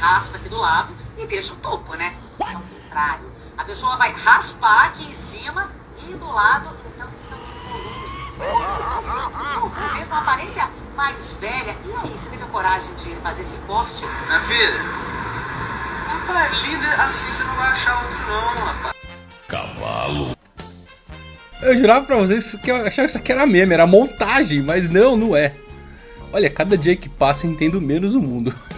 raspa aqui do lado e deixa o topo, né? Ao contrário, a pessoa vai raspar aqui em cima e do lado, então fica com volume. Como se fosse um novo, mesmo uma aparência mais velha. E aí, você teve a coragem de fazer esse corte? Minha filha, rapaz, líder assim você não vai achar outro não, rapaz. Cavalo. Eu jurava pra vocês que eu achava que isso aqui era meme, era montagem, mas não, não é. Olha, cada dia que passa eu entendo menos o mundo.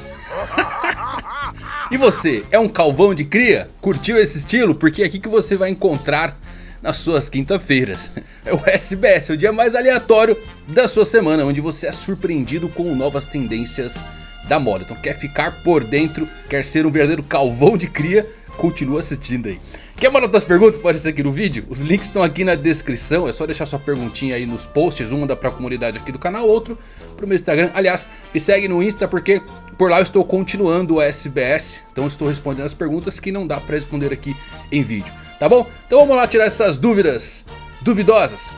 e você, é um calvão de cria? Curtiu esse estilo? Porque é aqui que você vai encontrar nas suas quinta-feiras. É o SBS, o dia mais aleatório da sua semana, onde você é surpreendido com novas tendências da moda. Então quer ficar por dentro, quer ser um verdadeiro calvão de cria, continua assistindo aí. Quer mandar suas perguntas? Pode ser aqui no vídeo. Os links estão aqui na descrição. É só deixar sua perguntinha aí nos posts. Um manda pra comunidade aqui do canal, outro pro meu Instagram. Aliás, me segue no Insta porque por lá eu estou continuando o SBS. Então estou respondendo as perguntas que não dá pra responder aqui em vídeo. Tá bom? Então vamos lá tirar essas dúvidas duvidosas.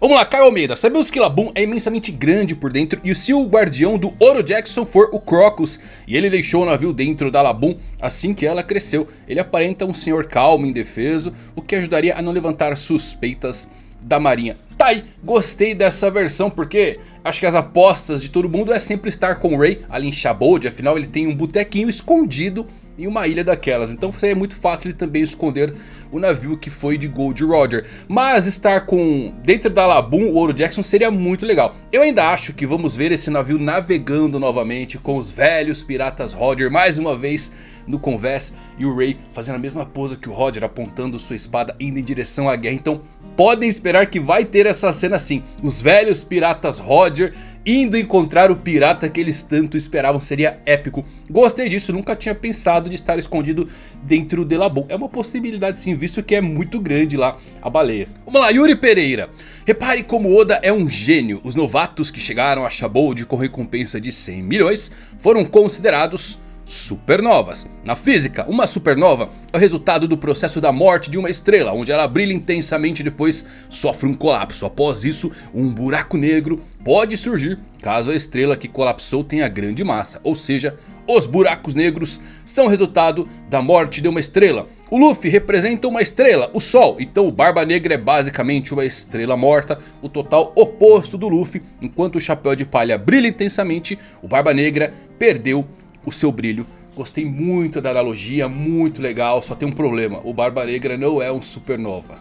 Vamos lá, Caio Almeida. Sabemos que Labum é imensamente grande por dentro e se o guardião do Oro Jackson for o Crocus e ele deixou o navio dentro da Labum assim que ela cresceu, ele aparenta um senhor calmo e indefeso, o que ajudaria a não levantar suspeitas da marinha. Tá aí, gostei dessa versão porque acho que as apostas de todo mundo é sempre estar com o Ray ali em Shabold, afinal ele tem um botequinho escondido em uma ilha daquelas. Então seria muito fácil ele também esconder o navio que foi de Gold Roger. Mas estar com dentro da Labum o Ouro Jackson seria muito legal. Eu ainda acho que vamos ver esse navio navegando novamente com os velhos piratas Roger mais uma vez no convés. E o Ray fazendo a mesma pose que o Roger apontando sua espada indo em direção à guerra. Então podem esperar que vai ter essa cena assim. Os velhos piratas Roger indo encontrar o pirata que eles tanto esperavam. Seria épico. Gostei disso, nunca tinha pensado de estar escondido dentro de Labum. É uma possibilidade sim, visto que é muito grande lá a baleia. Vamos lá, Yuri Pereira. Repare como Oda é um gênio. Os novatos que chegaram a Shabold com recompensa de 100 milhões foram considerados supernovas. Na física, uma supernova é o resultado do processo da morte de uma estrela, onde ela brilha intensamente e depois sofre um colapso. Após isso, um buraco negro pode surgir caso a estrela que colapsou tenha grande massa. Ou seja, os buracos negros são resultado da morte de uma estrela. O Luffy representa uma estrela, o Sol, então o Barba Negra é basicamente uma estrela morta, o total oposto do Luffy. Enquanto o Chapéu de Palha brilha intensamente, o Barba Negra perdeu o seu brilho. Gostei muito da analogia, muito legal, só tem um problema, o Barba Negra não é um supernova.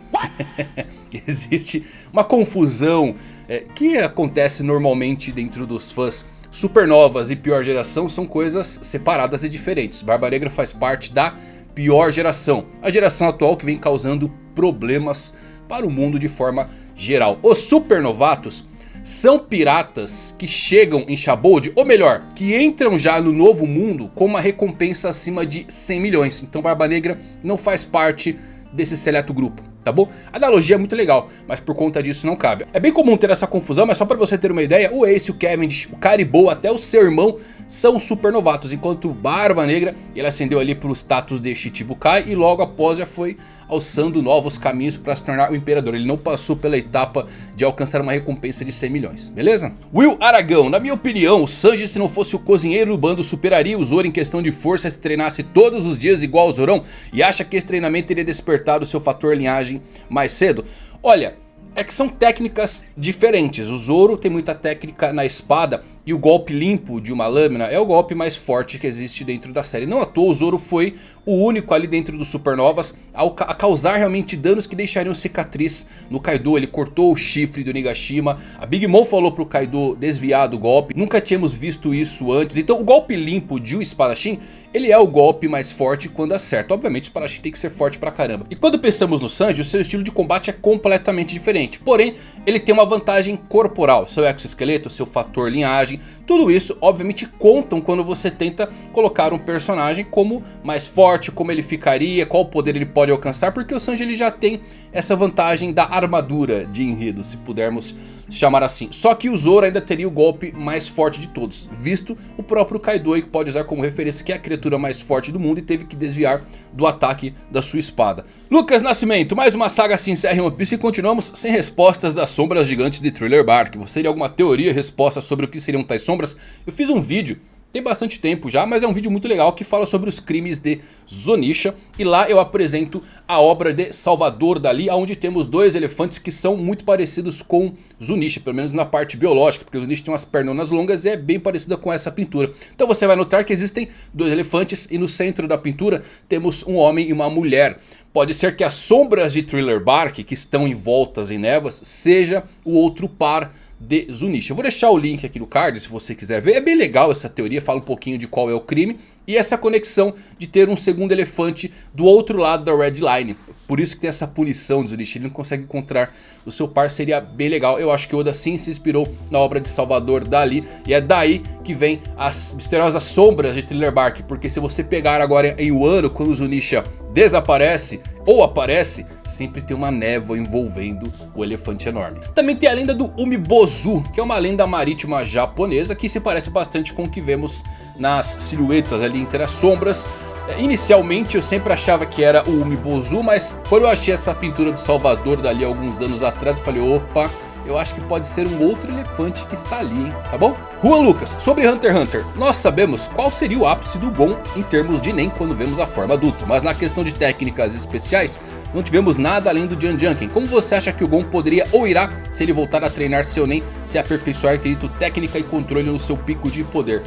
Existe uma confusão é, que acontece normalmente dentro dos fãs. Supernovas e pior geração são coisas separadas e diferentes. Barba Negra faz parte da pior geração. A geração atual que vem causando problemas para o mundo de forma geral. Os supernovatos são piratas que chegam em Shabold, ou melhor, que entram já no novo mundo com uma recompensa acima de 100 milhões. Então Barba Negra não faz parte desse seleto grupo tá bom? A analogia é muito legal, mas por conta disso não cabe. É bem comum ter essa confusão, mas só pra você ter uma ideia, o Ace, o Cavendish, o Caribou, até o seu irmão são super novatos, enquanto Barba Negra, ele ascendeu ali pro status de Shichibukai e logo após já foi alçando novos caminhos para se tornar o Imperador. Ele não passou pela etapa de alcançar uma recompensa de 100 milhões, beleza? Will Aragão, na minha opinião, o Sanji se não fosse o cozinheiro do bando superaria o Zoro em questão de força se treinasse todos os dias igual ao Zorão e acha que esse treinamento teria despertado seu fator linhagem mais cedo. Olha, é que são técnicas diferentes. O Zoro tem muita técnica na espada e o golpe limpo de uma lâmina é o golpe mais forte que existe dentro da série. Não à toa o Zoro foi o único ali dentro dos Supernovas a causar realmente danos que deixariam cicatriz no Kaido. Ele cortou o chifre do Nigashima. A Big Mom falou pro Kaido desviar do golpe. Nunca tínhamos visto isso antes. Então o golpe limpo de um espadachim, ele é o golpe mais forte quando acerta. Obviamente o espadachim tem que ser forte pra caramba. E quando pensamos no Sanji, o seu estilo de combate é completamente diferente. Porém, ele tem uma vantagem corporal. Seu exoesqueleto, seu fator linhagem personagem. Tudo isso obviamente contam quando você tenta colocar um personagem como mais forte, como ele ficaria, qual poder ele pode alcançar. Porque o Sanji ele já tem essa vantagem da armadura de enredo, se pudermos chamar assim. Só que o Zoro ainda teria o golpe mais forte de todos, visto o próprio Kaido que pode usar como referência que é a criatura mais forte do mundo e teve que desviar do ataque da sua espada. Lucas Nascimento, mais uma saga se encerra em One Piece e continuamos sem respostas das sombras gigantes de Thriller Bark. Você teria alguma teoria, resposta sobre o que seriam tais sombras? Eu fiz um vídeo tem bastante tempo já, mas é um vídeo muito legal que fala sobre os crimes de Zonisha. E lá eu apresento a obra de Salvador Dali, onde temos dois elefantes que são muito parecidos com Zunisha, pelo menos na parte biológica, porque Zunisha tem umas pernonas longas e é bem parecida com essa pintura. Então você vai notar que existem dois elefantes e no centro da pintura temos um homem e uma mulher. Pode ser que as sombras de Thriller Bark que estão envoltas em névoas seja o outro par de Zunisha. Eu vou deixar o link aqui no card se você quiser ver. É bem legal essa teoria, fala um pouquinho de qual é o crime. E essa conexão de ter um segundo elefante do outro lado da Red Line. Por isso que tem essa punição de Zunisha. Ele não consegue encontrar o seu par, seria bem legal. Eu acho que Oda sim se inspirou na obra de Salvador Dali. E é daí que vem as misteriosas sombras de Thriller Bark. Porque se você pegar agora em Wano, quando o Zunisha desaparece ou aparece, sempre tem uma névoa envolvendo o elefante enorme. Também tem a lenda do Umibozu, que é uma lenda marítima japonesa que se parece bastante com o que vemos nas silhuetas ali entre as sombras. Inicialmente eu sempre achava que era o Umibozu, mas quando eu achei essa pintura do Salvador dali alguns anos atrás, eu falei, opa eu acho que pode ser um outro elefante que está ali, hein? Tá bom? Juan Lucas, sobre Hunter x Hunter, nós sabemos qual seria o ápice do Gon em termos de Nen quando vemos a forma adulta. Mas na questão de técnicas especiais, não tivemos nada além do Jan Junkin. Como você acha que o Gon poderia ou irá, se ele voltar a treinar seu Nen, se aperfeiçoar quesito técnica e controle no seu pico de poder?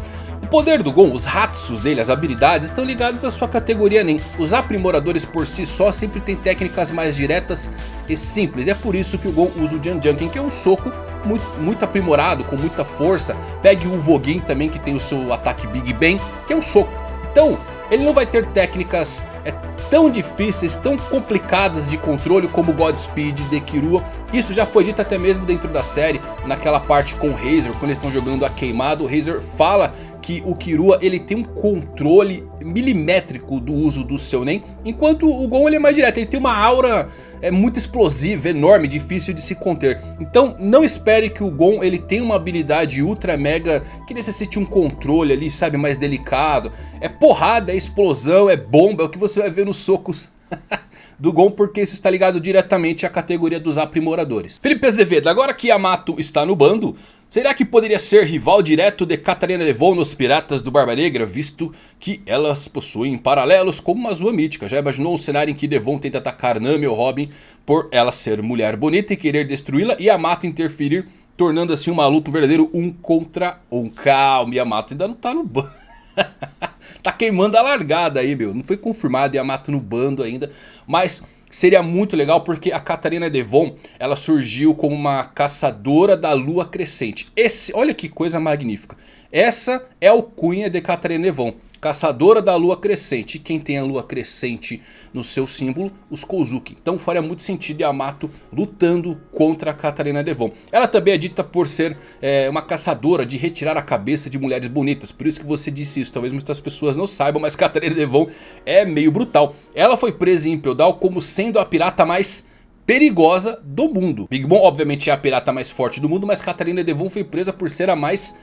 O poder do Gon, os Hatsus dele, as habilidades estão ligados à sua categoria Nen. Os aprimoradores por si só sempre têm técnicas mais diretas e simples. E é por isso que o Gon usa o Jan Junkin, que é um soco muito, muito aprimorado, com muita força. Pegue o Vogin também, que tem o seu ataque Big Bang, que é um soco. Então, ele não vai ter técnicas é, tão difíceis, tão complicadas de controle como Godspeed de Kirua. Isso já foi dito até mesmo dentro da série, naquela parte com o Razor, quando eles estão jogando a queimado. O Razor fala que o Kirua ele tem um controle milimétrico do uso do seu Nen. Enquanto o Gon ele é mais direto, ele tem uma aura é, muito explosiva, enorme, difícil de se conter. Então não espere que o Gon ele tenha uma habilidade ultra mega que necessite um controle ali, sabe, mais delicado. É porrada, é explosão, é bomba, é o que você vai ver nos socos do Gon, porque isso está ligado diretamente à categoria dos aprimoradores. Felipe Azevedo, agora que Yamato está no bando, será que poderia ser rival direto de Catarina Devon nos Piratas do Barba Negra, visto que elas possuem paralelos como uma Zua mítica? Já imaginou um cenário em que Devon tenta atacar Nami ou Robin por ela ser mulher bonita e querer destruí-la e Yamato interferir, tornando assim uma luta um verdadeiro um contra um? Calma, Yamato ainda não está no bando. tá queimando a largada aí, meu. Não foi confirmado Yamato no bando ainda. Mas seria muito legal porque a Catarina Devon, ela surgiu como uma caçadora da lua crescente. Esse, olha que coisa magnífica. Essa é o cunha de Catarina Devon. Caçadora da lua crescente. Quem tem a lua crescente no seu símbolo? Os Kozuki. Então faria muito sentido Yamato lutando contra a Katarina Devon. Ela também é dita por ser é, uma caçadora de retirar a cabeça de mulheres bonitas. Por isso que você disse isso. Talvez muitas pessoas não saibam, mas Katarina Devon é meio brutal. Ela foi presa em Impel Down como sendo a pirata mais perigosa do mundo. Big Mom obviamente é a pirata mais forte do mundo, mas Katarina Devon foi presa por ser a mais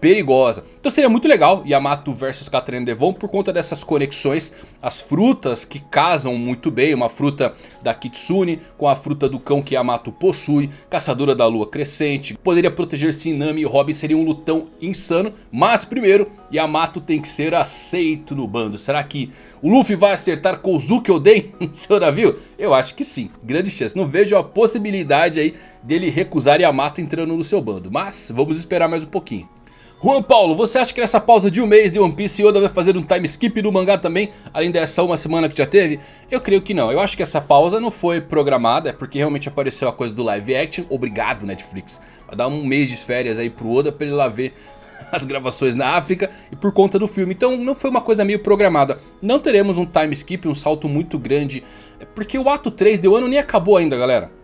perigosa. Então seria muito legal Yamato versus Katarina Devon por conta dessas conexões. As frutas que casam muito bem. Uma fruta da Kitsune com a fruta do cão que Yamato possui. Caçadora da lua crescente. Poderia proteger Sinami e Robin. Seria um lutão insano. Mas primeiro Yamato tem que ser aceito no bando. Será que o Luffy vai acertar Kozuki Oden no seu navio? Eu acho que sim. Grande chance. Não vejo a possibilidade aí dele recusar Yamato entrando no seu bando. Mas vamos esperar mais um pouquinho. Juan Paulo, você acha que nessa pausa de um mês de One Piece Oda vai fazer um time skip no mangá também? Além dessa uma semana que já teve? Eu creio que não. Eu acho que essa pausa não foi programada. É porque realmente apareceu a coisa do live action. Obrigado Netflix. Vai dar um mês de férias aí pro Oda pra ele lá ver as gravações na África e por conta do filme. Então não foi uma coisa meio programada. Não teremos um time skip, um salto muito grande. É porque o ato 3 de ano nem acabou ainda galera.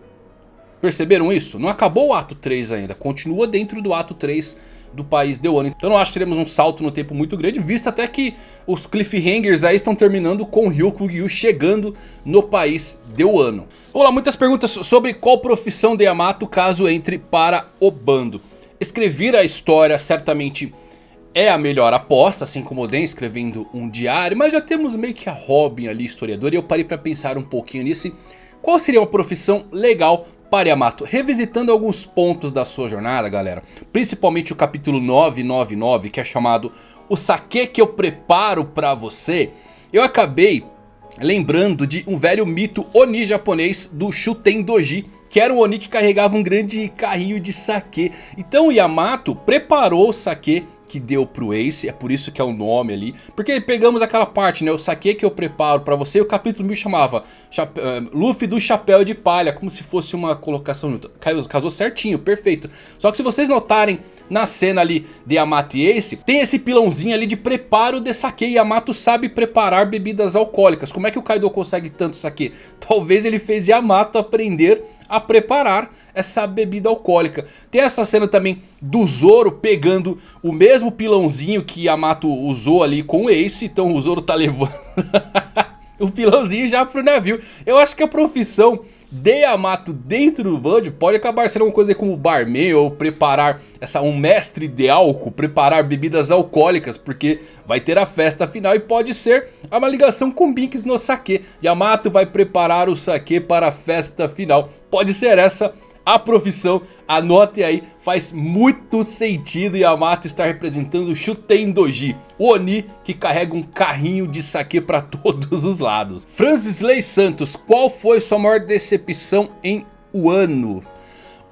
Perceberam isso? Não acabou o ato 3 ainda, continua dentro do ato 3 do país de Wano. Então não acho que teremos um salto no tempo muito grande, visto até que os cliffhangers aí estão terminando com Ryuko Gyu chegando no país de Wano. Vamos lá, muitas perguntas sobre qual profissão de Yamato caso entre para o bando. Escrever a história certamente é a melhor aposta, assim como o Den escrevendo um diário, mas já temos meio que a Robin ali, historiador, e eu parei para pensar um pouquinho nisso. Qual seria uma profissão legal para Yamato, revisitando alguns pontos da sua jornada, galera. Principalmente o capítulo 999, que é chamado O Sake que eu preparo para você. Eu acabei lembrando de um velho mito Oni japonês do Shuten Doji. Que era um Oni que carregava um grande carrinho de sake. Então Yamato preparou o sake que deu pro Ace, é por isso que é o nome ali. Porque pegamos aquela parte, né, o saque que eu preparo pra você, e o capítulo 1000 chamava Chape uh, Luffy do Chapéu de Palha, como se fosse uma colocação, Caiu, casou certinho, perfeito. Só que se vocês notarem na cena ali de Yamato e Ace, tem esse pilãozinho ali de preparo de saque. Yamato sabe preparar bebidas alcoólicas. Como é que o Kaido consegue tanto saque? Talvez ele fez Yamato aprender a preparar essa bebida alcoólica. Tem essa cena também do Zoro pegando o mesmo pilãozinho que Yamato usou ali com o Ace. Então o Zoro tá levando o pilãozinho já pro navio. Eu acho que a profissão de Yamato dentro do bando pode acabar sendo uma coisa como barman ou preparar essa, um mestre de álcool, preparar bebidas alcoólicas, porque vai ter a festa final e pode ser uma ligação com Binks no sake. Yamato vai preparar o sake para a festa final. Pode ser essa a profissão, anote aí, faz muito sentido Yamato estar representando o Shuten Doji, o Oni que carrega um carrinho de saque para todos os lados. Francis Lei Santos, qual foi sua maior decepção em Wano?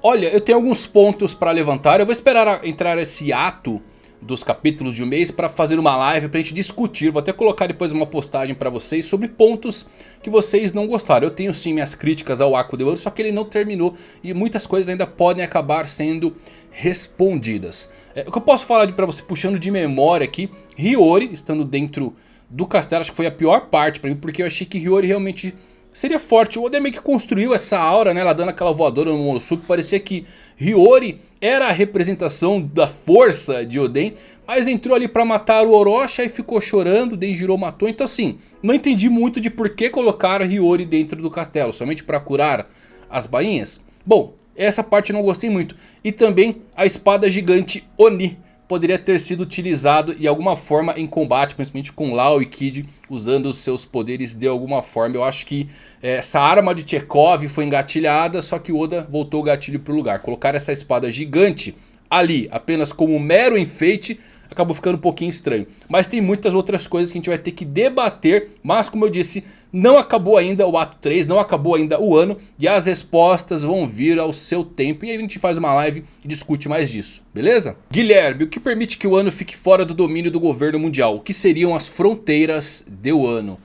Olha, eu tenho alguns pontos para levantar, eu vou esperar entrar esse ato dos capítulos de um mês para fazer uma live para a gente discutir. Vou até colocar depois uma postagem para vocês sobre pontos que vocês não gostaram. Eu tenho sim minhas críticas ao Arco de Ouro, só que ele não terminou e muitas coisas ainda podem acabar sendo respondidas. É, o que eu posso falar para você puxando de memória aqui, Hiyori estando dentro do castelo, acho que foi a pior parte para mim, porque eu achei que Hiyori realmente seria forte. O Oden meio que construiu essa aura, né? Ela dando aquela voadora no Momonosuke. Parecia que Hiyori era a representação da força de Oden. Mas entrou ali pra matar o Orochi e ficou chorando. Denjiro matou. Então assim, não entendi muito de por que colocaram Hiyori dentro do castelo. Somente pra curar as bainhas? Bom, essa parte eu não gostei muito. E também a espada gigante Oni poderia ter sido utilizado de alguma forma em combate, principalmente com Lau e Kid usando os seus poderes de alguma forma. Eu acho que é, essa arma de Chekhov foi engatilhada, só que Oda voltou o gatilho para o lugar. Colocar essa espada gigante ali apenas como mero enfeite acabou ficando um pouquinho estranho. Mas tem muitas outras coisas que a gente vai ter que debater. Mas como eu disse, não acabou ainda o ato 3, não acabou ainda o ano. E as respostas vão vir ao seu tempo. E aí a gente faz uma live e discute mais disso, beleza? Guilherme, o que permite que o ano fique fora do domínio do governo mundial? O que seriam as fronteiras de ano?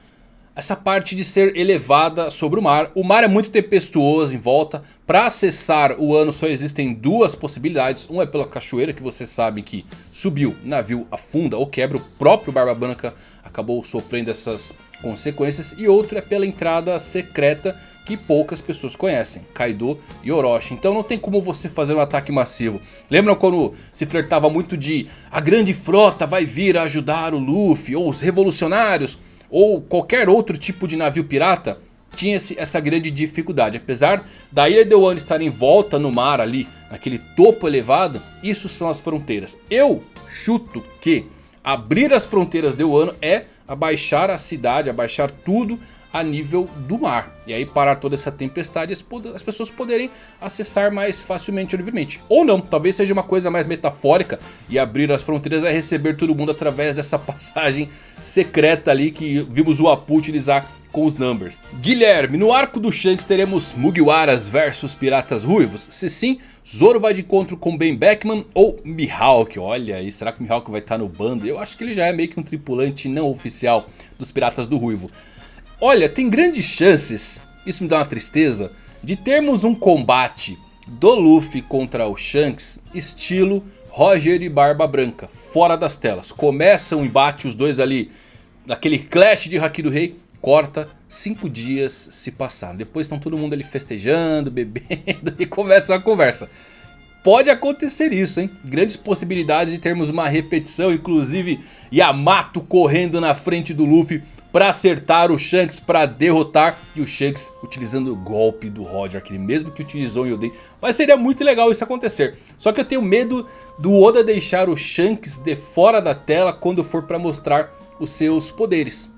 Essa parte de ser elevada sobre o mar. O mar é muito tempestuoso em volta. Para acessar o ano só existem duas possibilidades. Um é pela cachoeira que você sabe que subiu, navio afunda ou quebra. O próprio Barba Branca acabou sofrendo essas consequências. E outro é pela entrada secreta que poucas pessoas conhecem. Kaido e Orochi. Então não tem como você fazer um ataque massivo. Lembram quando se flertava muito de a grande frota vai vir ajudar o Luffy ou os revolucionários ou qualquer outro tipo de navio pirata tinha essa grande dificuldade. Apesar da Ilha de Wano estar em volta no mar ali, naquele topo elevado, isso são as fronteiras. Eu chuto que abrir as fronteiras de Wano é abaixar a cidade, abaixar tudo a nível do mar. E aí parar toda essa tempestade as pessoas poderem acessar mais facilmente ou livremente. Ou não, talvez seja uma coisa mais metafórica e abrir as fronteiras é receber todo mundo através dessa passagem secreta ali que vimos o Apu utilizar com os Numbers. Guilherme, no arco do Shanks teremos Mugiwaras versus Piratas Ruivos? Se sim, Zoro vai de encontro com Ben Beckman ou Mihawk? Olha aí, será que o Mihawk vai estar no bando? Eu acho que ele já é meio que um tripulante não oficial dos Piratas do Ruivo. Olha, tem grandes chances, isso me dá uma tristeza, de termos um combate do Luffy contra o Shanks estilo Roger e Barba Branca, fora das telas. Começa o um embate, os dois ali, naquele clash de Haki do Rei, corta, cinco dias se passaram. Depois estão todo mundo ali festejando, bebendo e começa a conversa. Pode acontecer isso, hein? Grandes possibilidades de termos uma repetição, inclusive Yamato correndo na frente do Luffy para acertar o Shanks, para derrotar. E o Shanks utilizando o golpe do Roger, aquele mesmo que utilizou em Oden. Mas seria muito legal isso acontecer. Só que eu tenho medo do Oda deixar o Shanks de fora da tela quando for para mostrar os seus poderes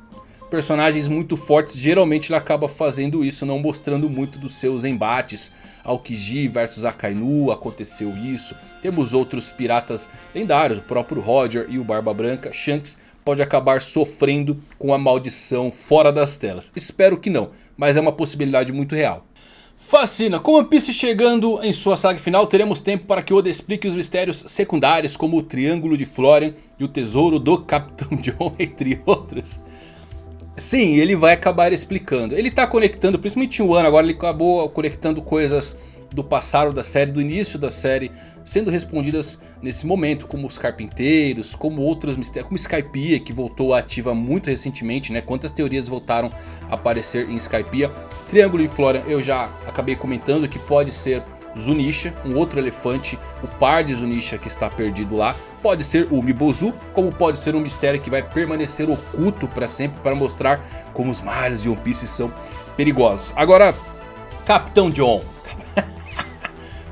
personagens muito fortes, geralmente ele acaba fazendo isso, não mostrando muito dos seus embates. Aokiji versus Akainu, aconteceu isso. Temos outros piratas lendários, o próprio Roger e o Barba Branca. Shanks pode acabar sofrendo com a maldição fora das telas. Espero que não, mas é uma possibilidade muito real. Fascina, com One Piece chegando em sua saga final, teremos tempo para que Oda explique os mistérios secundários como o Triângulo de Florian e o Tesouro do Capitão John, entre outros. Sim, ele vai acabar explicando. Ele está conectando, principalmente o ano agora ele acabou conectando coisas do passado da série, do início da série, sendo respondidas nesse momento, como os carpinteiros, como outros mistérios, como Skypiea, que voltou ativa muito recentemente, né? Quantas teorias voltaram a aparecer em Skypiea. Triângulo em Flora eu já acabei comentando que pode ser Zunisha, um outro elefante, o par de Zunisha que está perdido lá. Pode ser o Mibozu, como pode ser um mistério que vai permanecer oculto para sempre para mostrar como os mares de One Piece são perigosos. Agora, Capitão John.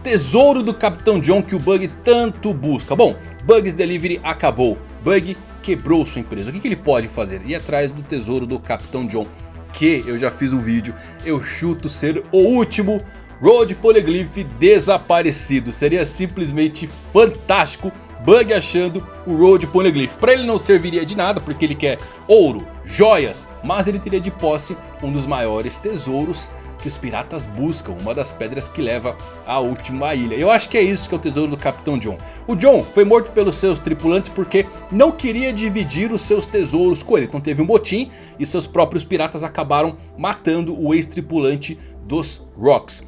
Tesouro do Capitão John que o Bug tanto busca. Bom, Bugs Delivery acabou. Bug quebrou sua empresa. O que, que ele pode fazer? Ir atrás do tesouro do Capitão John. Que eu já fiz um vídeo. Eu chuto ser o último Road Polyglyph desaparecido. Seria simplesmente fantástico Bug achando o Road Poneglyph. Para ele não serviria de nada porque ele quer ouro, joias, mas ele teria de posse um dos maiores tesouros que os piratas buscam, uma das pedras que leva à última ilha. Eu acho que é isso que é o tesouro do Capitão John. O John foi morto pelos seus tripulantes porque não queria dividir os seus tesouros com ele. Então teve um motim e seus próprios piratas acabaram matando o ex-tripulante dos Rocks.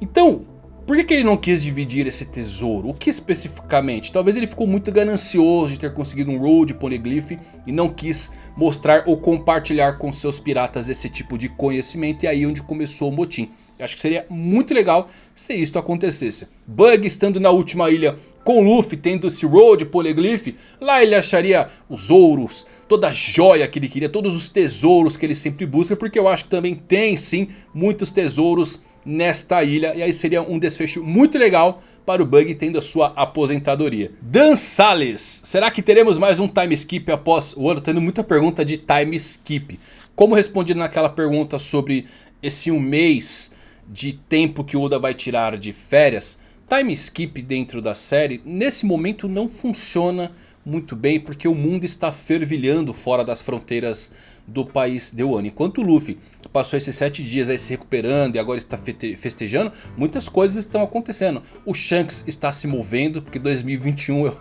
Então, por que, que, ele não quis dividir esse tesouro? O que especificamente? Talvez ele ficou muito ganancioso de ter conseguido um Road Poneglyph e não quis mostrar ou compartilhar com seus piratas esse tipo de conhecimento e aí onde começou o motim. Eu acho que seria muito legal se isso acontecesse. Bug estando na última ilha com Luffy tendo esse Road Poneglyph, lá ele acharia os ouros, toda a joia que ele queria, todos os tesouros que ele sempre busca, porque eu acho que também tem sim muitos tesouros nesta ilha. E aí seria um desfecho muito legal para o Bug tendo a sua aposentadoria. Dan Salles, será que teremos mais um time skip após o ano? Tendo muita pergunta de time skip. Como respondi naquela pergunta sobre esse um mês de tempo que o Oda vai tirar de férias, time skip dentro da série nesse momento não funciona muito bem porque o mundo está fervilhando fora das fronteiras do país de Wano. Enquanto o Luffy passou esses sete dias aí se recuperando e agora está festejando, muitas coisas estão acontecendo. O Shanks está se movendo porque 2021 é...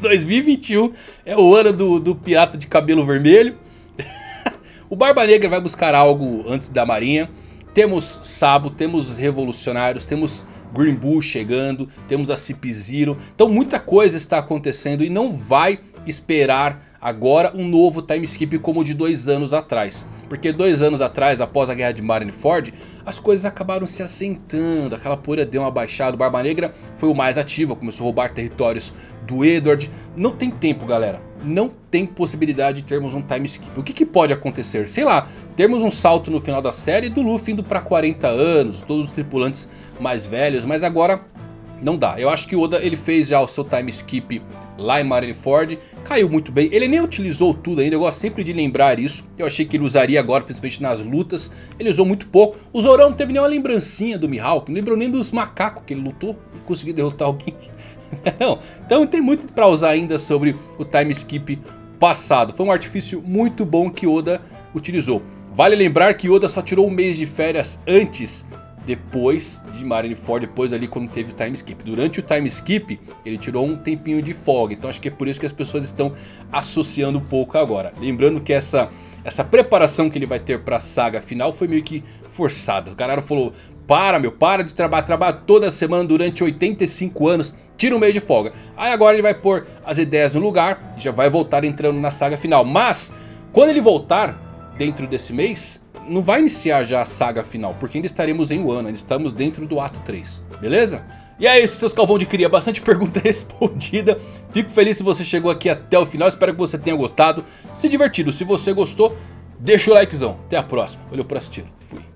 2021 é o ano do, do pirata de cabelo vermelho. o Barba Negra vai buscar algo antes da marinha. Temos Sabo, temos os revolucionários, temos Green Bull chegando, temos a Cip Zero. Então muita coisa está acontecendo e não vai esperar agora um novo time skip como o de dois anos atrás. Porque dois anos atrás, após a guerra de Marineford, as coisas acabaram se assentando, aquela poeira deu uma baixada, o Barba Negra foi o mais ativo, começou a roubar territórios do Edward. Não tem tempo galera, não tem possibilidade de termos um time skip. O que, que pode acontecer? Sei lá, termos um salto no final da série do Luffy indo para 40 anos, todos os tripulantes mais velhos, mas agora não dá. Eu acho que o Oda ele fez já o seu time skip lá em Marineford, caiu muito bem. Ele nem utilizou tudo ainda, eu gosto sempre de lembrar isso. Eu achei que ele usaria agora, principalmente nas lutas. Ele usou muito pouco. O Zorão não teve nenhuma lembrancinha do Mihawk, não lembrou nem dos macacos que ele lutou e conseguiu derrotar alguém. não, então tem muito para usar ainda sobre o time skip passado. Foi um artifício muito bom que Oda utilizou. Vale lembrar que Oda só tirou um mês de férias antes depois de Marineford, depois ali quando teve o time skip. Durante o time skip, ele tirou um tempinho de folga, então acho que é por isso que as pessoas estão associando um pouco agora. Lembrando que essa, essa preparação que ele vai ter para a saga final foi meio que forçada. O cara falou, para meu, para de trabalhar, trabalha toda semana durante 85 anos, tira um mês de folga. Aí agora ele vai pôr as ideias no lugar e já vai voltar entrando na saga final. Mas, quando ele voltar dentro desse mês não vai iniciar já a saga final. Porque ainda estaremos em Wano, ainda estamos dentro do ato 3. Beleza? E é isso, seus calvão de cria. Bastante pergunta respondida. Fico feliz se você chegou aqui até o final. Espero que você tenha gostado. Se divertido. Se você gostou, deixa o likezão. Até a próxima. Valeu por assistir. Fui.